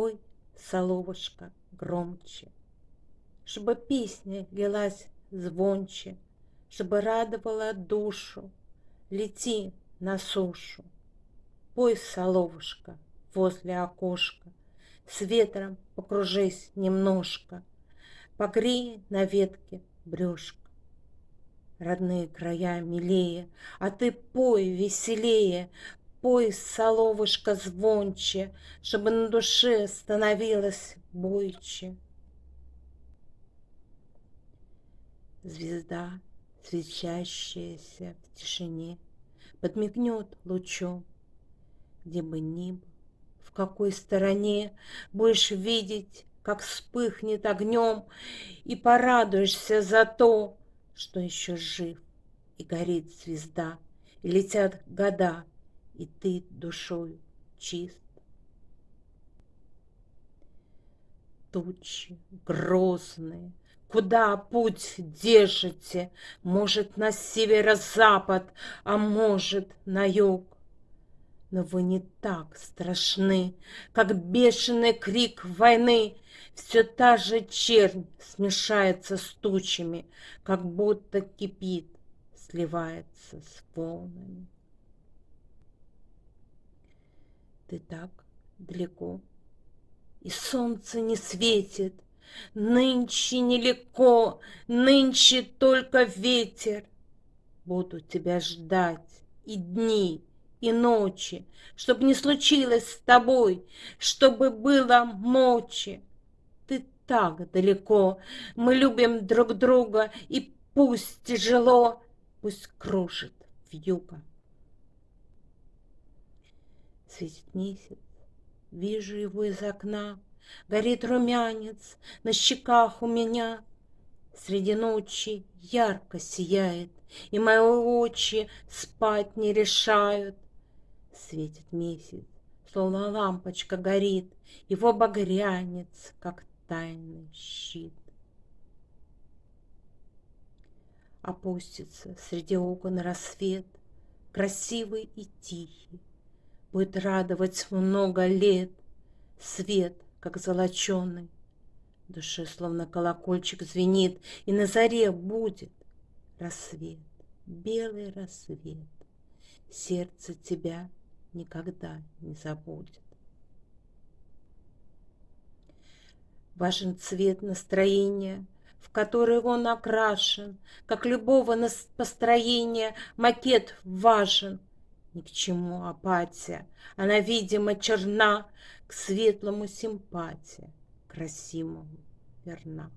Пой, соловушка, громче, Чтобы песня лилась звонче, Чтобы радовала душу, Лети на сушу. Пой, соловушка, возле окошка, С ветром покружись немножко, Погрей на ветке брюшко. Родные края милее, А ты пой веселее, Пой, соловушка, звонче, Чтобы на душе становилось бойче. Звезда, светящаяся в тишине, Подмигнет лучом, где бы ни был, В какой стороне будешь видеть, Как вспыхнет огнем, И порадуешься за то, Что еще жив, и горит звезда, И летят года, и ты душою чист. Тучи грозные, куда путь держите? Может, на северо-запад, а может, на юг. Но вы не так страшны, как бешеный крик войны. Все та же чернь смешается с тучами, как будто кипит, сливается с волнами. Ты так далеко, и солнце не светит, Нынче нелегко, нынче только ветер. Буду тебя ждать и дни, и ночи, Чтоб не случилось с тобой, Чтобы было мочи. Ты так далеко, мы любим друг друга, И пусть тяжело, пусть кружит вьюга. Светит месяц, вижу его из окна, Горит румянец на щеках у меня. Среди ночи ярко сияет, И мои очи спать не решают. Светит месяц, словно лампочка горит, Его багрянец, как тайный щит. Опустится среди окон рассвет, Красивый и тихий, Будет радовать много лет Свет, как золоченый. Душе словно колокольчик звенит, И на заре будет рассвет, белый рассвет. Сердце тебя никогда не забудет. Важен цвет настроения, в который он окрашен, Как любого построения макет важен — ни к чему апатия, она, видимо, черна, К светлому симпатия, красивому верна.